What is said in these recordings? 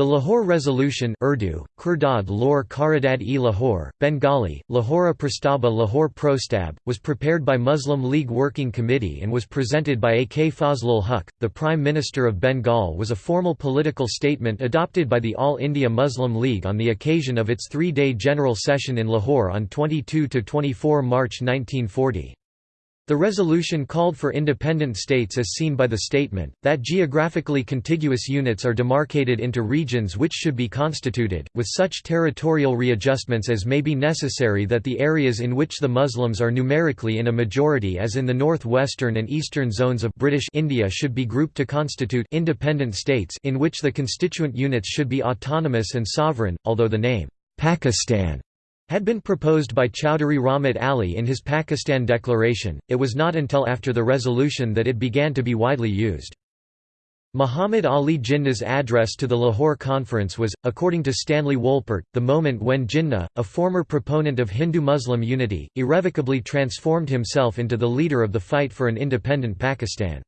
The Lahore Resolution Urdu, Kurdad Lor Karadad-e Lahore, Bengali, Lahora Prastaba Lahore Prostab, was prepared by Muslim League Working Committee and was presented by A. K. Fazlul Huq, the Prime Minister of Bengal was a formal political statement adopted by the All India Muslim League on the occasion of its three-day general session in Lahore on 22–24 March 1940. The resolution called for independent states as seen by the statement, that geographically contiguous units are demarcated into regions which should be constituted, with such territorial readjustments as may be necessary that the areas in which the Muslims are numerically in a majority as in the north-western and eastern zones of British India should be grouped to constitute independent states in which the constituent units should be autonomous and sovereign, although the name, Pakistan had been proposed by Chowdhury Rahmat Ali in his Pakistan Declaration, it was not until after the resolution that it began to be widely used. Muhammad Ali Jinnah's address to the Lahore Conference was, according to Stanley Wolpert, the moment when Jinnah, a former proponent of Hindu-Muslim unity, irrevocably transformed himself into the leader of the fight for an independent Pakistan.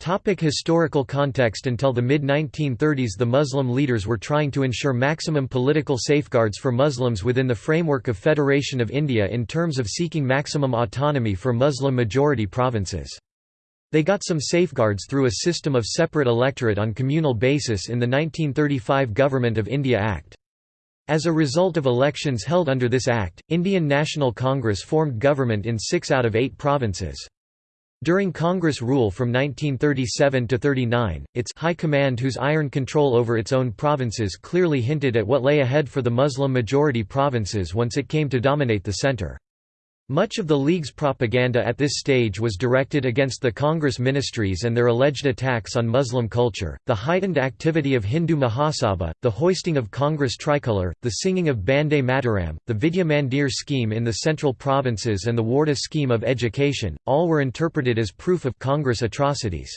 Topic historical context Until the mid-1930s the Muslim leaders were trying to ensure maximum political safeguards for Muslims within the framework of Federation of India in terms of seeking maximum autonomy for Muslim-majority provinces. They got some safeguards through a system of separate electorate on communal basis in the 1935 Government of India Act. As a result of elections held under this act, Indian National Congress formed government in six out of eight provinces. During Congress rule from 1937 to 39, its high command whose iron control over its own provinces clearly hinted at what lay ahead for the Muslim-majority provinces once it came to dominate the center. Much of the League's propaganda at this stage was directed against the Congress ministries and their alleged attacks on Muslim culture, the heightened activity of Hindu Mahasabha, the hoisting of Congress tricolour, the singing of Bande Mataram, the Vidya Mandir scheme in the central provinces and the Wardha scheme of education, all were interpreted as proof of Congress atrocities.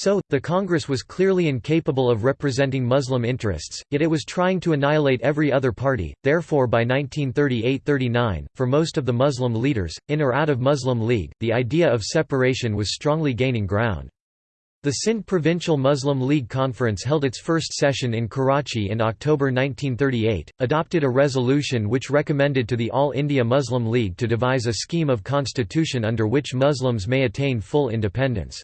So, the Congress was clearly incapable of representing Muslim interests, yet it was trying to annihilate every other party, therefore by 1938–39, for most of the Muslim leaders, in or out of Muslim League, the idea of separation was strongly gaining ground. The Sindh Provincial Muslim League Conference held its first session in Karachi in October 1938, adopted a resolution which recommended to the All India Muslim League to devise a scheme of constitution under which Muslims may attain full independence.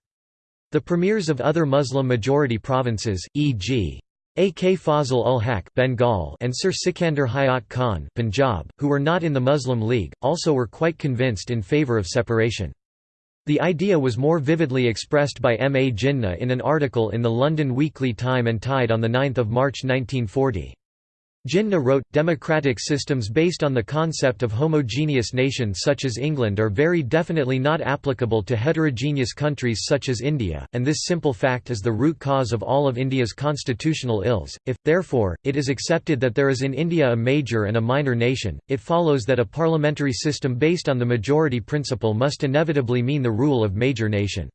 The premiers of other Muslim-majority provinces, e.g. A.K. Fazl ul Haq Bengal and Sir Sikandar Hayat Khan Punjab, who were not in the Muslim League, also were quite convinced in favour of separation. The idea was more vividly expressed by M. A. Jinnah in an article in the London Weekly Time and Tide on 9 March 1940. Jinnah wrote, democratic systems based on the concept of homogeneous nations such as England are very definitely not applicable to heterogeneous countries such as India, and this simple fact is the root cause of all of India's constitutional ills. If, therefore, it is accepted that there is in India a major and a minor nation, it follows that a parliamentary system based on the majority principle must inevitably mean the rule of major nation.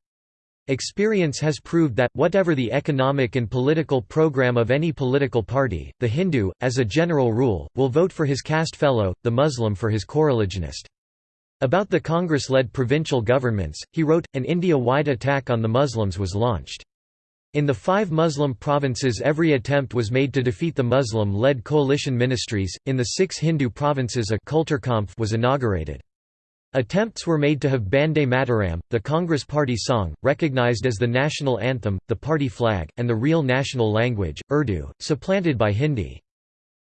Experience has proved that, whatever the economic and political program of any political party, the Hindu, as a general rule, will vote for his caste fellow, the Muslim for his coreligionist. About the Congress-led provincial governments, he wrote, an India-wide attack on the Muslims was launched. In the five Muslim provinces every attempt was made to defeat the Muslim-led coalition ministries, in the six Hindu provinces a was inaugurated. Attempts were made to have Bande Mataram, the Congress Party song, recognized as the national anthem, the party flag, and the real national language, Urdu, supplanted by Hindi.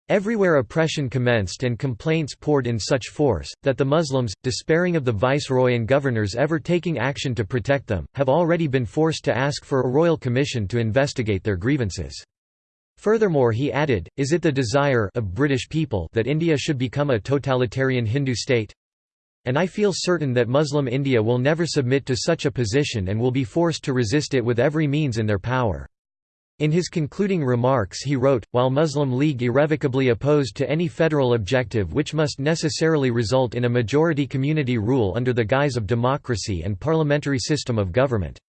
Everywhere oppression commenced and complaints poured in such force, that the Muslims, despairing of the viceroy and governors ever taking action to protect them, have already been forced to ask for a royal commission to investigate their grievances. Furthermore he added, is it the desire of British people that India should become a totalitarian Hindu state? And I feel certain that Muslim India will never submit to such a position and will be forced to resist it with every means in their power. In his concluding remarks he wrote, while Muslim League irrevocably opposed to any federal objective which must necessarily result in a majority community rule under the guise of democracy and parliamentary system of government.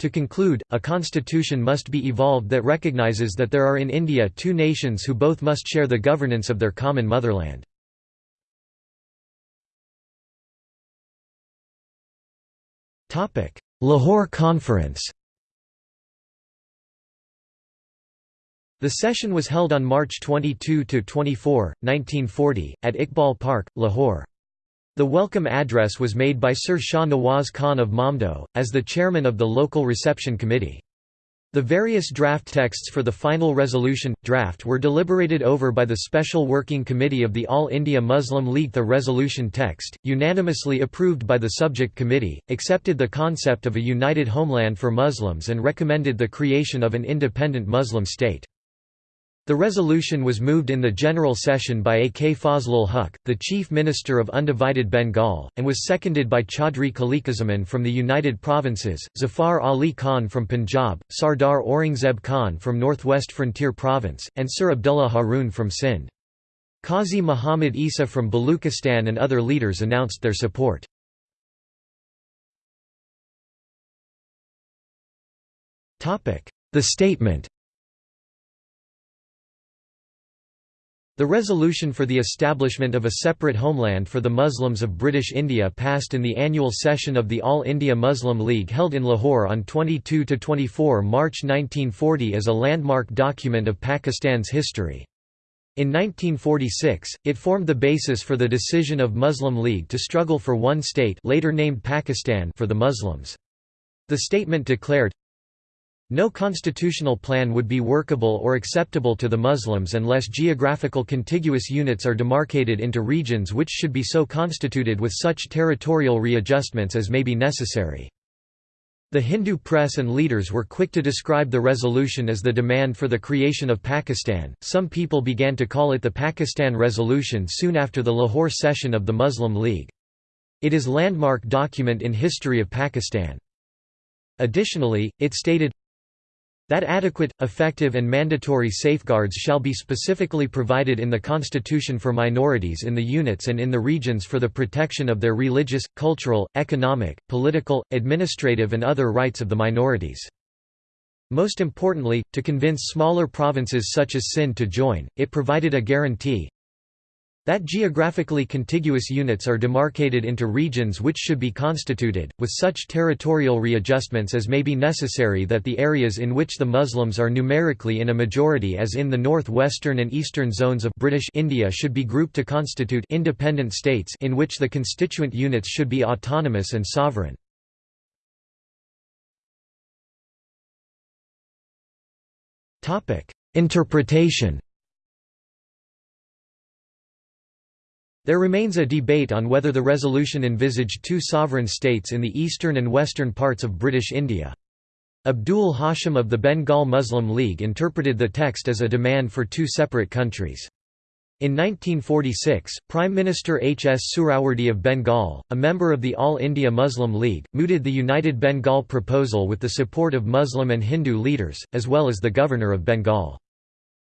To conclude, a constitution must be evolved that recognizes that there are in India two nations who both must share the governance of their common motherland. Lahore Conference The session was held on March 22–24, 1940, at Iqbal Park, Lahore. The welcome address was made by Sir Shah Nawaz Khan of Mamdot, as the chairman of the local reception committee. The various draft texts for the final resolution, draft were deliberated over by the Special Working Committee of the All India Muslim League. The resolution text, unanimously approved by the subject committee, accepted the concept of a united homeland for Muslims and recommended the creation of an independent Muslim state. The resolution was moved in the General Session by A. K. Fazlul Huq, the Chief Minister of Undivided Bengal, and was seconded by Chaudhry Khaliquzzaman from the United Provinces, Zafar Ali Khan from Punjab, Sardar Aurangzeb Khan from Northwest Frontier Province, and Sir Abdullah Haroon from Sindh. Qazi Muhammad Isa from Baluchistan and other leaders announced their support. The statement The resolution for the establishment of a separate homeland for the Muslims of British India passed in the annual session of the All India Muslim League held in Lahore on 22–24 March 1940 as a landmark document of Pakistan's history. In 1946, it formed the basis for the decision of Muslim League to struggle for one state later named Pakistan for the Muslims. The statement declared, no constitutional plan would be workable or acceptable to the Muslims unless geographical contiguous units are demarcated into regions which should be so constituted with such territorial readjustments as may be necessary. The Hindu press and leaders were quick to describe the resolution as the demand for the creation of Pakistan. Some people began to call it the Pakistan Resolution soon after the Lahore session of the Muslim League. It is landmark document in history of Pakistan. Additionally, it stated, that adequate, effective and mandatory safeguards shall be specifically provided in the Constitution for minorities in the units and in the regions for the protection of their religious, cultural, economic, political, administrative and other rights of the minorities. Most importantly, to convince smaller provinces such as Sindh to join, it provided a guarantee, that geographically contiguous units are demarcated into regions which should be constituted, with such territorial readjustments as may be necessary that the areas in which the Muslims are numerically in a majority as in the north-western and eastern zones of British India should be grouped to constitute independent states in which the constituent units should be autonomous and sovereign. Interpretation There remains a debate on whether the resolution envisaged two sovereign states in the eastern and western parts of British India. Abdul Hashim of the Bengal Muslim League interpreted the text as a demand for two separate countries. In 1946, Prime Minister H. S. Suhrawardy of Bengal, a member of the All India Muslim League, mooted the United Bengal proposal with the support of Muslim and Hindu leaders, as well as the Governor of Bengal.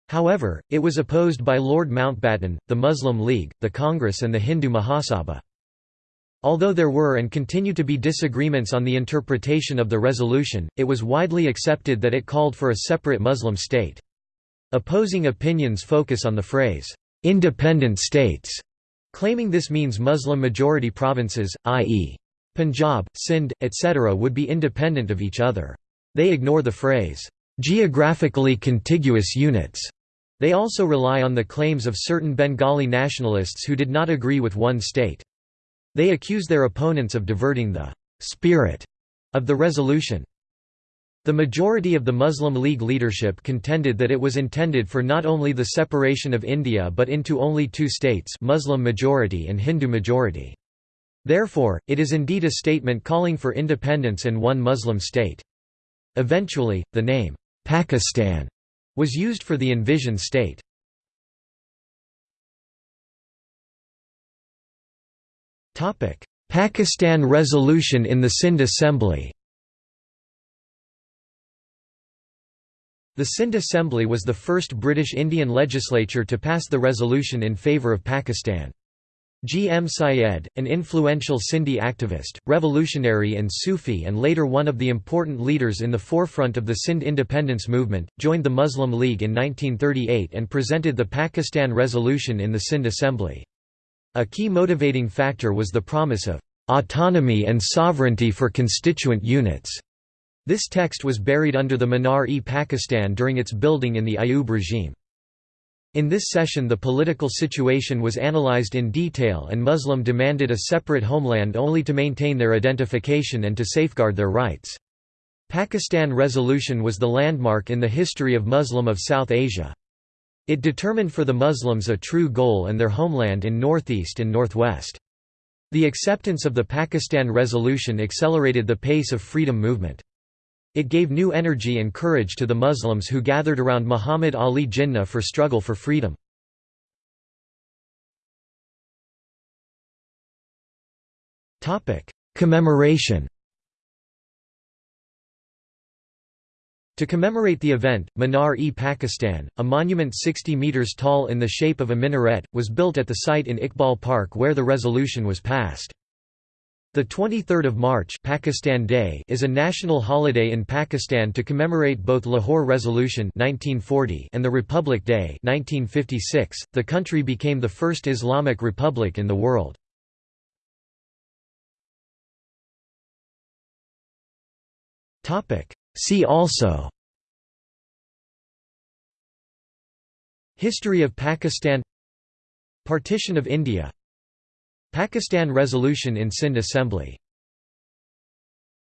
However, it was opposed by Lord Mountbatten, the Muslim League, the Congress and the Hindu Mahasabha. Although there were and continue to be disagreements on the interpretation of the resolution, it was widely accepted that it called for a separate Muslim state. Opposing opinions focus on the phrase, "'independent states' claiming this means Muslim-majority provinces, i.e. Punjab, Sindh, etc. would be independent of each other. They ignore the phrase, "'geographically contiguous units' They also rely on the claims of certain Bengali nationalists who did not agree with one state. They accuse their opponents of diverting the «spirit» of the resolution. The majority of the Muslim League leadership contended that it was intended for not only the separation of India but into only two states Muslim majority and Hindu majority. Therefore, it is indeed a statement calling for independence and one Muslim state. Eventually, the name, Pakistan, was used for the envisioned state. Pakistan resolution in the Sindh Assembly The Sindh Assembly was the first British Indian legislature to pass the resolution in favour of Pakistan. G. M. Syed, an influential Sindhi activist, revolutionary and Sufi and later one of the important leaders in the forefront of the Sindh independence movement, joined the Muslim League in 1938 and presented the Pakistan Resolution in the Sindh Assembly. A key motivating factor was the promise of autonomy and sovereignty for constituent units. This text was buried under the Minar-e-Pakistan during its building in the Ayub regime. In this session the political situation was analyzed in detail and Muslim demanded a separate homeland only to maintain their identification and to safeguard their rights. Pakistan Resolution was the landmark in the history of Muslim of South Asia. It determined for the Muslims a true goal and their homeland in northeast and northwest. The acceptance of the Pakistan Resolution accelerated the pace of freedom movement. It gave new energy and courage to the Muslims who gathered around Muhammad Ali Jinnah for struggle for freedom. Commemoration To commemorate the event, Minar-e-Pakistan, a monument 60 metres tall in the shape of a minaret, was built at the site in Iqbal Park where the resolution was passed. The 23rd of March Pakistan Day is a national holiday in Pakistan to commemorate both Lahore Resolution 1940 and the Republic Day 1956. The country became the first Islamic republic in the world. Topic: See also History of Pakistan Partition of India Pakistan Resolution in Sindh Assembly